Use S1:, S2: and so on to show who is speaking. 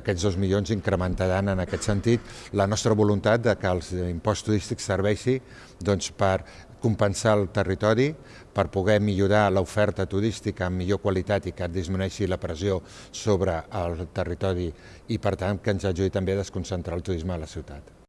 S1: Aquests dos milions incrementaran en aquest sentit la nostra voluntat de que els impost turístic serveixi doncs, per compensar el territori, per poder millorar l'oferta turística amb millor qualitat i que disminueixi la pressió sobre el territori i, per tant, que ens ajudi també a desconcentrar el turisme a la ciutat.